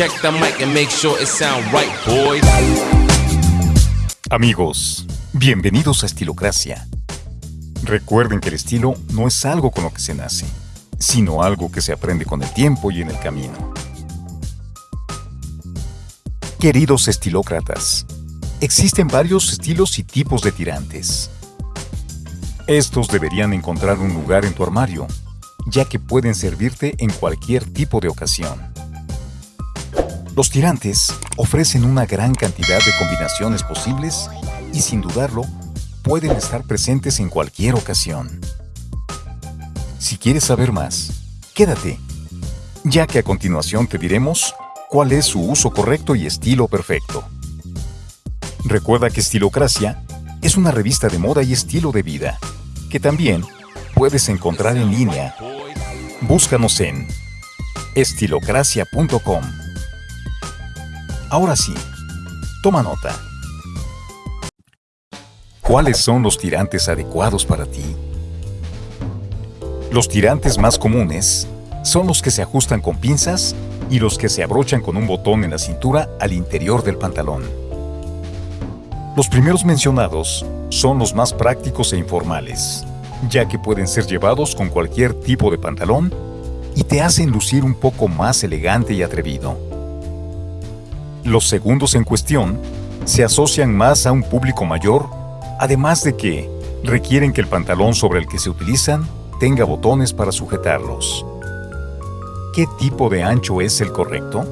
Check the mic and make sure it sound right, boys. Amigos, bienvenidos a Estilocracia. Recuerden que el estilo no es algo con lo que se nace, sino algo que se aprende con el tiempo y en el camino. Queridos estilócratas, existen varios estilos y tipos de tirantes. Estos deberían encontrar un lugar en tu armario, ya que pueden servirte en cualquier tipo de ocasión. Los tirantes ofrecen una gran cantidad de combinaciones posibles y sin dudarlo, pueden estar presentes en cualquier ocasión. Si quieres saber más, quédate, ya que a continuación te diremos cuál es su uso correcto y estilo perfecto. Recuerda que Estilocracia es una revista de moda y estilo de vida, que también puedes encontrar en línea. Búscanos en estilocracia.com. Ahora sí, toma nota. ¿Cuáles son los tirantes adecuados para ti? Los tirantes más comunes son los que se ajustan con pinzas y los que se abrochan con un botón en la cintura al interior del pantalón. Los primeros mencionados son los más prácticos e informales, ya que pueden ser llevados con cualquier tipo de pantalón y te hacen lucir un poco más elegante y atrevido. Los segundos en cuestión se asocian más a un público mayor, además de que requieren que el pantalón sobre el que se utilizan tenga botones para sujetarlos. ¿Qué tipo de ancho es el correcto?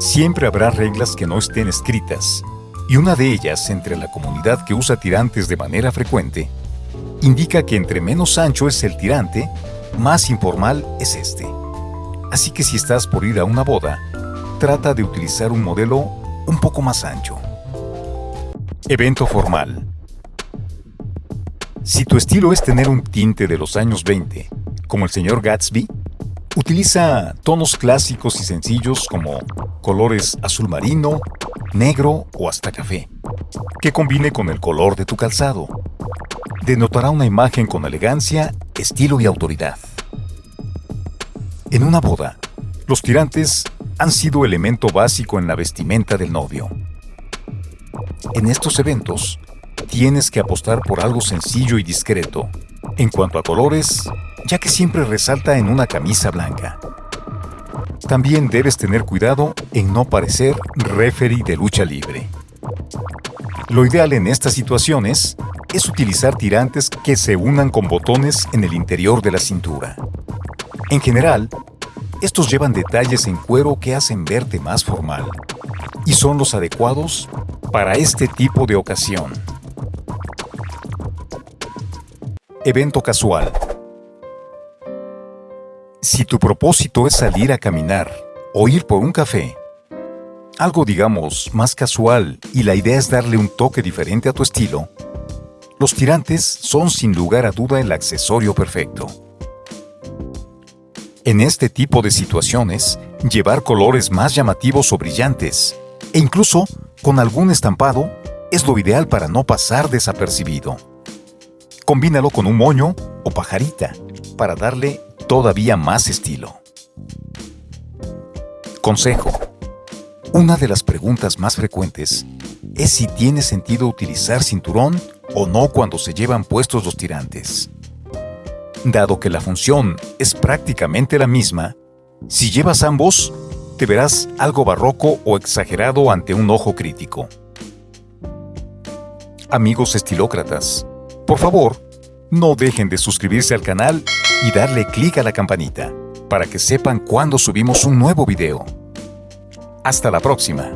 Siempre habrá reglas que no estén escritas, y una de ellas entre la comunidad que usa tirantes de manera frecuente, indica que entre menos ancho es el tirante, más informal es este. Así que si estás por ir a una boda, trata de utilizar un modelo un poco más ancho. Evento formal. Si tu estilo es tener un tinte de los años 20, como el señor Gatsby, Utiliza tonos clásicos y sencillos como colores azul marino, negro o hasta café, que combine con el color de tu calzado. Denotará una imagen con elegancia, estilo y autoridad. En una boda, los tirantes han sido elemento básico en la vestimenta del novio. En estos eventos, tienes que apostar por algo sencillo y discreto. En cuanto a colores, ya que siempre resalta en una camisa blanca. También debes tener cuidado en no parecer referee de lucha libre. Lo ideal en estas situaciones es utilizar tirantes que se unan con botones en el interior de la cintura. En general, estos llevan detalles en cuero que hacen verte más formal y son los adecuados para este tipo de ocasión. Evento casual. Si tu propósito es salir a caminar o ir por un café, algo digamos más casual y la idea es darle un toque diferente a tu estilo, los tirantes son sin lugar a duda el accesorio perfecto. En este tipo de situaciones, llevar colores más llamativos o brillantes, e incluso con algún estampado, es lo ideal para no pasar desapercibido. Combínalo con un moño o pajarita para darle todavía más estilo. Consejo. Una de las preguntas más frecuentes es si tiene sentido utilizar cinturón o no cuando se llevan puestos los tirantes. Dado que la función es prácticamente la misma, si llevas ambos, te verás algo barroco o exagerado ante un ojo crítico. Amigos estilócratas, por favor, no dejen de suscribirse al canal y darle clic a la campanita para que sepan cuando subimos un nuevo video. Hasta la próxima.